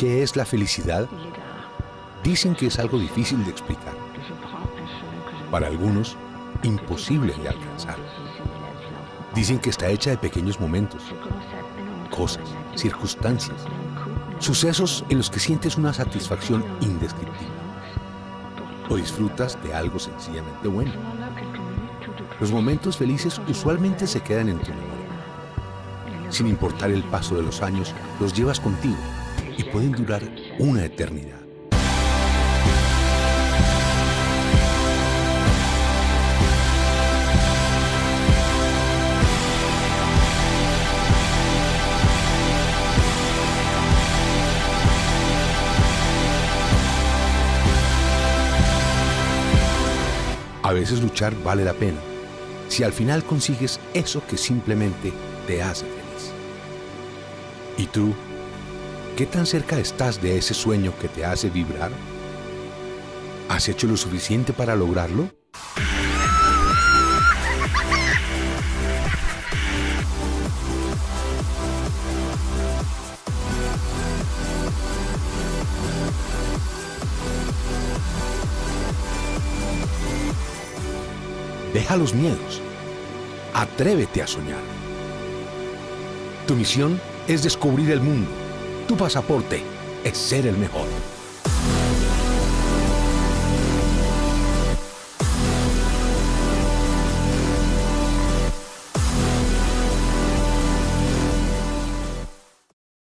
¿Qué es la felicidad? Dicen que es algo difícil de explicar. Para algunos, imposible de alcanzar. Dicen que está hecha de pequeños momentos, cosas, circunstancias, sucesos en los que sientes una satisfacción indescriptible o disfrutas de algo sencillamente bueno. Los momentos felices usualmente se quedan en tu memoria. Sin importar el paso de los años, los llevas contigo y pueden durar una eternidad. A veces luchar vale la pena, si al final consigues eso que simplemente te hace feliz. ¿Y tú? ¿Qué tan cerca estás de ese sueño que te hace vibrar? ¿Has hecho lo suficiente para lograrlo? Deja los miedos. Atrévete a soñar. Tu misión es descubrir el mundo. Tu pasaporte es ser el mejor.